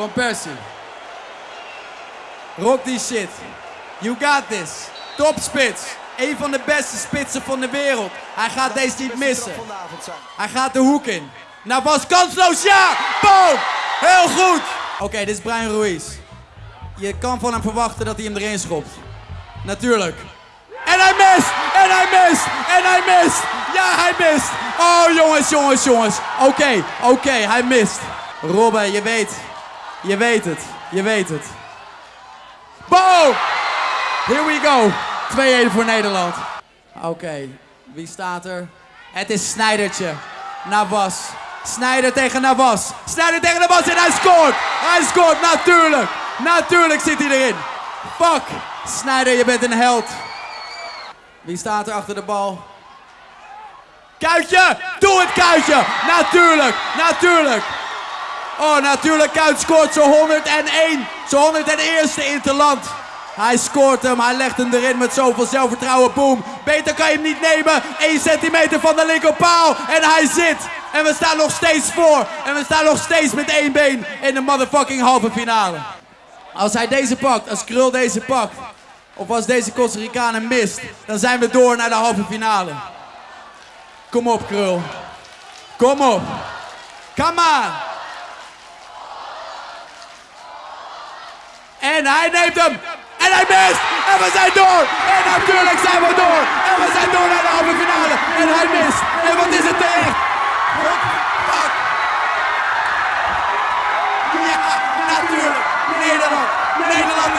Van Persie. Rock die shit. You got this. Topspits. Een van de beste spitsen van de wereld. Hij gaat deze niet missen. Hij gaat de hoek in. Nou was kansloos, ja! Boom! Heel goed! Oké, dit is Brian Ruiz. Je kan van hem verwachten dat hij hem erin schopt. Natuurlijk. En hij mist! En hij mist! En hij mist! Ja, hij mist! Oh, jongens, jongens, jongens. Oké, oké, hij mist. Robben, je weet. Je weet het. Je weet het. Boom! Here we go. 2-1 voor Nederland. Oké, wie staat er? Het is Snijdertje. Navas. Snijder tegen Navas. Snijder tegen Navas en hij scoort. Hij scoort, natuurlijk. Natuurlijk zit hij erin. Fuck. Snijder, je bent een held. Wie staat er achter de bal? Kuitje! Doe het, Kuitje! Natuurlijk, natuurlijk. Oh, natuurlijk, Kuit scoort zo 101. Zo 101ste in het land. Hij scoort hem, hij legt hem erin met zoveel zelfvertrouwen. Boom. Beter kan je hem niet nemen. 1 centimeter van de linkerpaal. En hij zit. En we staan nog steeds voor. En we staan nog steeds met één been in de motherfucking halve finale. Als hij deze pakt, als Krul deze pakt. Of als deze Costa Ricanen mist. Dan zijn we door naar de halve finale. Kom op, Krul. Kom op. Come on. En hij neemt hem. En hij mist. En we zijn door. En natuurlijk zijn we door. En we zijn door naar de halve finale. En hij mist. En wat is het tegen? Ja, natuurlijk. Nederland. Nederland